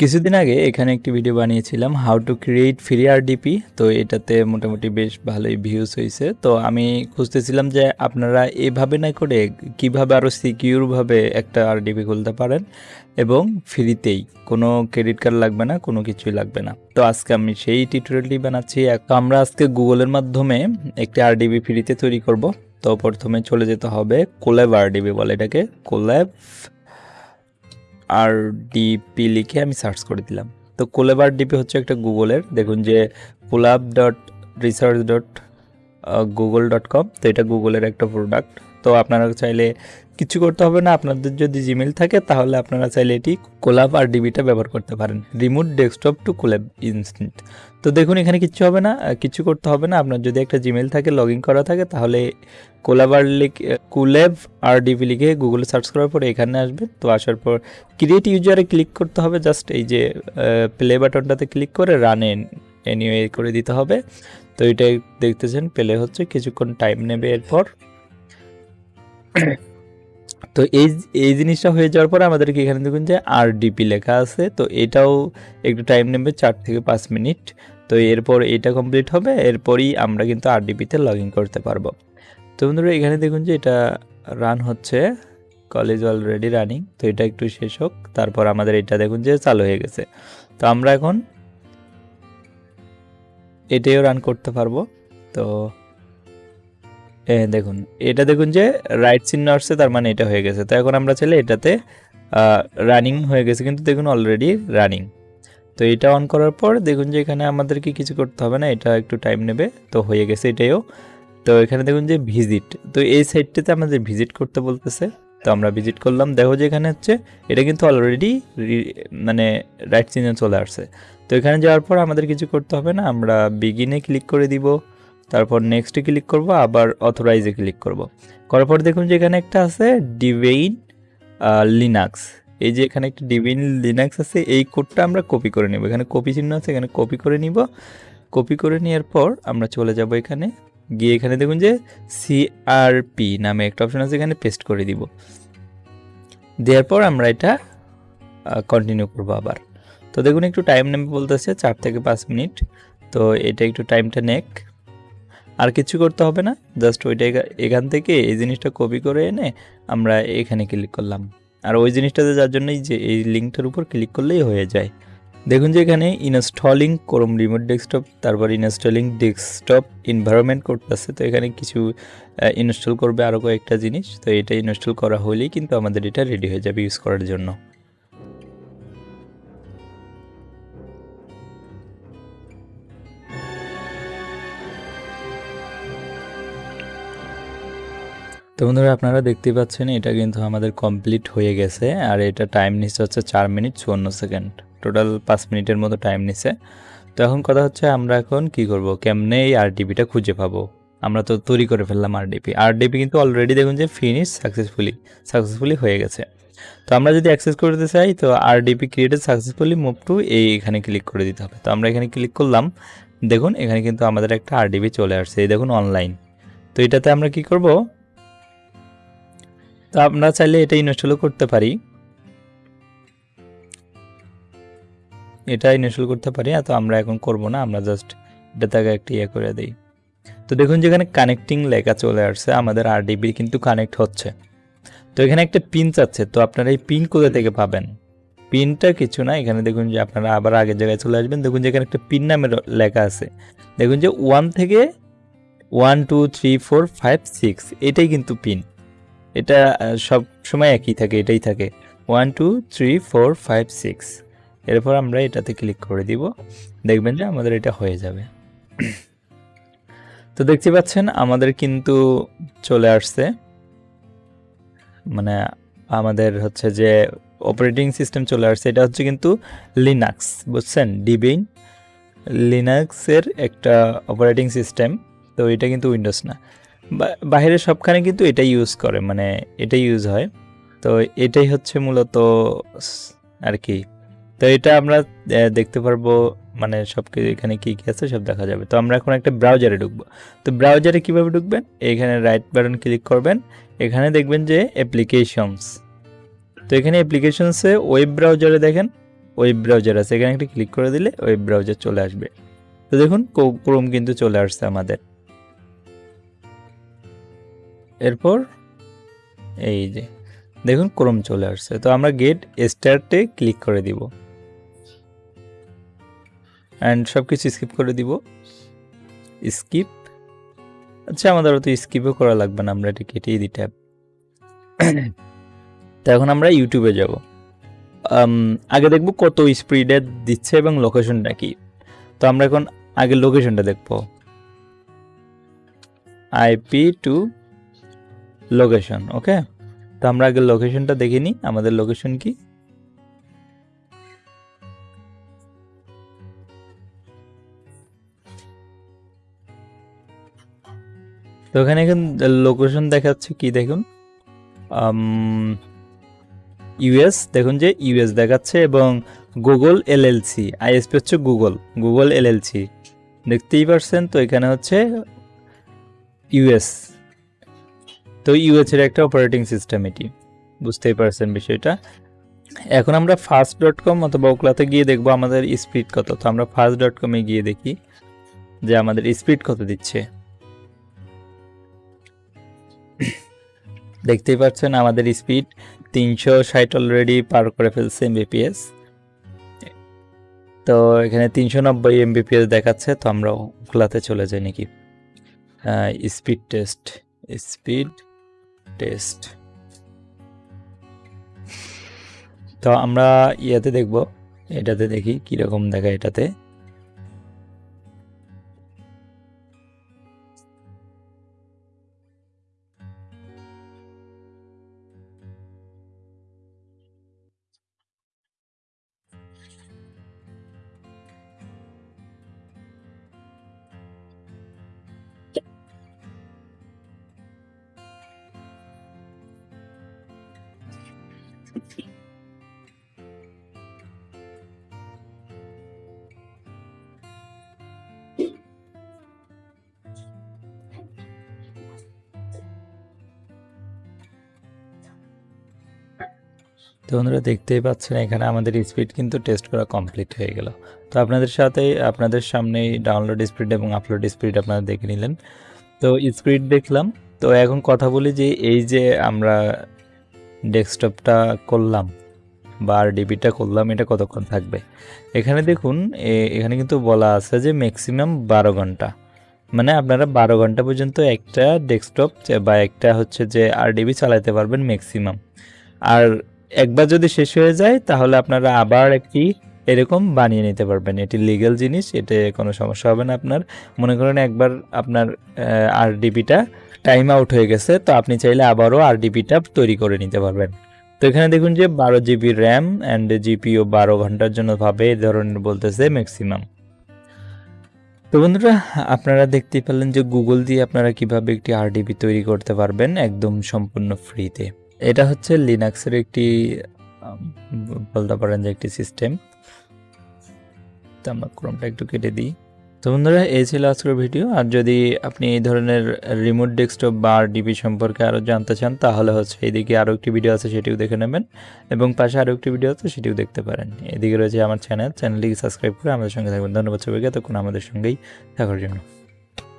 কিছুদিন আগে এখানে একটি ভিডিও বানিয়েছিলাম how to create free RDP তো এটাতে মোটামুটি বেশ ভালোই ভিউজ হয়েছে তো আমি খুঁজতেছিলাম যে আপনারা এভাবে না করে কীভাবে আরও সিকিউরভাবে একটা আরডিপি খুলতে পারেন এবং ফ্রিতেই কোনো ক্রেডিট কার্ড লাগবে না, কোনো কিছুই লাগবে না। তো আজকে আমি সেই টিউটোরিয়ালটি বানাচ্ছি। আমরা আজকে গুগলের মাধ্যমে একটি আরডিবি ফ্রিতে তৈরি করব। তো প্রথমে চলে যেতে হবে কোল্যাব আরডিবি বলে এটাকে কোল্যাব আর ডিপি লিখে আমি সার্চ করে দিলাম। তো কোলেবার ডিপি হচ্ছে একটা গুগলের। দেখুন যে Colab dot research dot Google dot com তো এটা গুগলের একটা প্রোডাক্ট তো আপনারা চাইলে কিছু করতে হবে না। আপনাদের যদি জিমেল থাকে, তাহলে আপনারা চাইলে এটি কোলাব আর ডিবিটা ব্যবহার করতে পারেন। Remote desktop to Colab instant তো দেখুন, এখানে কিছু হবে না, কিছু করতে হবে না। আপনার যদি একটা জিমেল থাকে লগ করা থাকে, তাহলে কোলাব আর লিখে কুলেব আর ডিবি লিখে গুগলে সার্চ করার পরে এখানে আসবে। তো আসার পর ক্রিয়েট ইউজারে ক্লিক করতে হবে। জাস্ট এই যে প্লে বাটনটাতে ক্লিক করে রান এন এনিওয়ে করে দিতে হবে। তো এটাই দেখতেছেন প্লে হচ্ছে, কিছুক্ষণ টাইম নেবে এরপর। তো এই এই জিনিসটা হয়ে যাওয়ার পরে আমাদেরকে এখানে দেখুন যে আর ডিপি লেখা আছে। তো এটাও একটু টাইম নেবে চার থেকে পাঁচ মিনিট। তো এরপর এটা কমপ্লিট হবে, এরপরই আমরা কিন্তু আর ডিপিতে লগ ইন করতে পারব। তো বন্ধুরা, এখানে দেখুন যে এটা রান হচ্ছে। কলেজ অলরেডি রানিং তো এটা একটু শেষ হোক। তারপর আমাদের এটা দেখুন যে চালু হয়ে গেছে। তো আমরা এখন এটাও রান করতে পারব। তো দেখুন, এটা দেখুন যে রাইট চিহ্ন আসছে, তার মানে এটা হয়ে গেছে। তো এখন আমরা চাইলে এটাতে রানিং হয়ে গেছে, কিন্তু দেখুন অলরেডি রানিং তো এটা অন করার পর দেখুন যে এখানে আমাদেরকে কিছু করতে হবে না, এটা একটু টাইম নেবে, তো হয়ে গেছে এটাইও। তো এখানে দেখুন যে ভিজিট তো এই সাইটটাতে আমাদের ভিজিট করতে বলতেছে। তো আমরা ভিজিট করলাম, দেখো যে এখানে হচ্ছে, এটা কিন্তু অলরেডি মানে রাইট চিহ্ন চলে আসছে। তো এখানে যাওয়ার পর আমাদের কিছু করতে হবে না, আমরা বিগিনে ক্লিক করে দিব। তারপর নেক্সটে ক্লিক করব, আবার অথরাইজে ক্লিক করব। করার পর দেখুন যে এখানে একটা আছে ডিভেইন লিনাক্স এই যে এখানে একটা ডিভেইন লিনাক্স আছে, এই কোডটা আমরা কপি করে নেব। এখানে কপি চিহ্ন আছে, এখানে কপি করে নিব। কপি করে নেওয়ার পর আমরা চলে যাব এখানে। গিয়ে এখানে দেখুন যে সিআরপি নামে একটা অপশন আছে, এখানে পেস্ট করে দিব। দেওয়ার পর আমরা এটা কন্টিনিউ করব আবার। তো দেখুন একটু টাইম নেবে বলতেছে চার থেকে পাঁচ মিনিট। তো এটা একটু টাইমটা নেক। আর কিছু করতে হবে না জাস্ট ওইটা এখান থেকে এই জিনিসটা কপি করে এনে আমরা এখানে ক্লিক করলাম। আর ওই জিনিসটাতে যার জন্যই যে এই লিঙ্কটার উপর ক্লিক করলেই হয়ে যায়। দেখুন যে এখানে ইনস্টলিং ক্রোম রিমোট ডেস্কটপ তারপর ইনস্টলিং ডেস্কটপ এনভায়রনমেন্ট করতেছে। তো এখানে কিছু ইনস্টল করবে আরও কয়েকটা জিনিস। তো এটা ইনস্টল করা হলেই কিন্তু আমাদের এটা রেডি হয়ে যাবে ইউজ করার জন্য। তো বন্ধুরা, আপনারা দেখতে পাচ্ছেন, এটা কিন্তু আমাদের কমপ্লিট হয়ে গেছে। আর এটা টাইম নিচ্ছে হচ্ছে চার মিনিট চুয়ান্ন সেকেন্ড টোটাল পাঁচ মিনিটের মতো টাইম নিছে তো এখন কথা হচ্ছে, আমরা এখন কি করব? কেমনে এই আরডিপিটা খুঁজে পাবো? আমরা তো তৈরি করে ফেললাম আরডিপি আরডিপি কিন্তু অলরেডি দেখুন যে ফিনিশ সাকসেসফুলি সাকসেসফুলি হয়ে গেছে। তো আমরা যদি অ্যাক্সেস করতে চাই, তো RDP created successfully move to এই এখানে ক্লিক করে দিতে হবে। তো আমরা এখানে ক্লিক করলাম। দেখুন, এখানে কিন্তু আমাদের একটা আরডিপি চলে আসছে। এই দেখুন অনলাইন তো এটাতে আমরা কি করব? তো আমরা চাইলে এটা ইনস্টলও করতে পারি। এটা ইনস্টল করতে পারি তো আমরা এখন করব না, আমরা জাস্ট এটাতে একটা ইয়ে করে দিই। তো দেখুন যেখানে কানেক্টিং লেখা চলে আসছে, আমাদের আরডিবি কিন্তু কানেক্ট হচ্ছে। তো এখানে একটা পিন চাচ্ছে, তো আপনারা এই পিন কোথা থেকে পাবেন? পিনটা কিছু না, এখানে দেখুন যে আপনারা আবার আগের জায়গায় চলে আসবেন, দেখুন যেখানে একটা পিন নামের লেখা আছে। দেখুন যে ওয়ান থেকে one two three four five six এটাই কিন্তু পিন এটা সব সময় একই থাকে, এটাই থাকে। One two three four five six এরপর আমরা এটাতে ক্লিক করে দিব। দেখবেন যে আমাদের এটা হয়ে যাবে। তো দেখতে পাচ্ছেন, আমাদের কিন্তু চলে আসছে। মানে আমাদের হচ্ছে যে অপারেটিং সিস্টেম চলে আসছে। এটা হচ্ছে কিন্তু লিনাক্স বুঝছেন? ডিবিন লিনাক্সের একটা অপারেটিং সিস্টেম তো এটা কিন্তু উইন্ডোজ না। বাইরে সবখানে কিন্তু এটাই ইউজ করে মানে এটাই ইউজ হয়। তো এটাই হচ্ছে মূলত আর কি। তো এটা আমরা দেখতে পারব মানে সব এখানে কী কী আছে সব দেখা যাবে। তো আমরা এখন একটা ব্রাউজারে ঢুকবো। তো ব্রাউজারে কীভাবে ঢুকবেন? এখানে রাইট বাটন ক্লিক করবেন। এখানে দেখবেন যে অ্যাপ্লিকেশনস তো এখানে অ্যাপ্লিকেশনসে ওয়েব ব্রাউজারে দেখেন ওয়েব ব্রাউজার আছে। এখানে একটা ক্লিক করে দিলে ওয়েব ব্রাউজার চলে আসবে। তো দেখুন ক্রোম কিন্তু চলে আসছে আমাদের। এরপর এই যে, দেখুন ক্রোম চলে আসছে। তো আমরা গেট স্টার্টে ক্লিক করে দিব। অ্যান্ড সব কিছু স্কিপ করে দিব। স্কিপ আচ্ছা আমাদের অত স্কিপও করা লাগবে না, আমরা এটা কেটেই দিই ট্যাব তো এখন আমরা ইউটিউবে যাব। আগে দেখব কত স্পিডে দিচ্ছে এবং লোকেশনটা কি। তো আমরা এখন আগে লোকেশনটা দেখব। IP to location, okay? তো আমরা আগে লোকেশনটা দেখে নিই, আমাদের লোকেশন কি? তো ওখানে এখন লোকেশন দেখাচ্ছে কি দেখুন? ইউএস দেখুন যে ইউএস দেখাচ্ছে এবং গুগল এলএলসি আইএসপি হচ্ছে গুগল গুগল এলএলসি দেখতেই পারছেন তো এখানে হচ্ছে ইউএস তো ইউএস এর একটা অপারেটিং সিস্টেম এটি। বুঝতেই পারছেন বিষয়টা? এখন আমরা ফার্স্ট ডট কম অথবা ওকলাতে গিয়ে দেখব আমাদের স্পিড কত। তো আমরা ফার্স্ট ডট কমে গিয়ে দেখি যে আমাদের স্পিড কত দিচ্ছে। দেখতেই পাচ্ছেন আমাদের স্পিড তিনশো ষাট অলরেডি পার করে ফেলছে এমবিপিএস তো এখানে তিনশো নব্বই এমবিপিএস দেখাচ্ছে, তো আমরা ওকলাতে চলে যাই নাকি। Speed test speed test. তো আমরা ইয়াতে দেখব এটাতে দেখি কীরকম দেখা এটাতে। তো বন্ধুরা দেখতেই পাচ্ছেন, এখানে আমাদের স্পিড কিন্তু টেস্ট করা কমপ্লিট হয়ে গেল। তো আপনাদের সাথে আপনাদের সামনেই ডাউনলোড স্পিড এবং আপলোড স্পিড আপনারা দেখে নিলেন। তো স্পিড দেখলাম। তো এখন কথা বলি যে এই যে আমরা ডেস্কটপটা করলাম বা আর ডিবিটা করলাম, এটা কতক্ষণ থাকবে? এখানে দেখুন এখানে কিন্তু বলা আছে যে ম্যাক্সিমাম বারো ঘণ্টা। মানে আপনারা বারো ঘণ্টা পর্যন্ত একটা ডেস্কটপ বা একটা হচ্ছে যে আর ডিবি চালাতে পারবেন ম্যাক্সিমাম আর একবার যদি শেষ হয়ে যায়, তাহলে আপনারা আবার একটি এরকম বানিয়ে নিতে পারবেন। এটি লিগ্যাল জিনিস, এতে কোনো সমস্যা হবে না আপনার। মনে করেন একবার আপনার আর ডিবিটা টাইম আউট হয়ে গেছে, তো আপনি চাইলে আবারও আর ডিবিটা তৈরি করে নিতে পারবেন। তো এখানে দেখুন যে বারো জিবি র্যাম অ্যান্ড জিপিও বারো ঘণ্টার জন্য ভাবে এই ধরনের বলতেছে ম্যাক্সিমাম তো বন্ধুরা, আপনারা দেখতেই পেলেন যে গুগল দিয়ে আপনারা কীভাবে একটি আরডিবি তৈরি করতে পারবেন একদম সম্পূর্ণ ফ্রিতে এটা হচ্ছে লিনাক্সের একটি বলতে পারেন যে একটি সিস্টেম তো আমরা ক্রমটা একটু কেটে দিই। তো বন্ধুরা, এই ছিল আজকের ভিডিও। আর যদি আপনি এই ধরনের রিমোট ডেস্কটপ বা ডিপি সম্পর্কে আরও জানতে চান, তাহলে হচ্ছে এইদিকে আরও একটি ভিডিও আছে, সেটিও দেখে নেবেন। এবং পাশে আরও একটি ভিডিও আছে, সেটিও দেখতে পারেন। এদিকে রয়েছে আমার চ্যানেল চ্যানেলটিকে সাবস্ক্রাইব করে আমাদের সঙ্গে থাকবেন। ধন্যবাদ সবাইকে তখন আমাদের সঙ্গেই থাকার জন্য।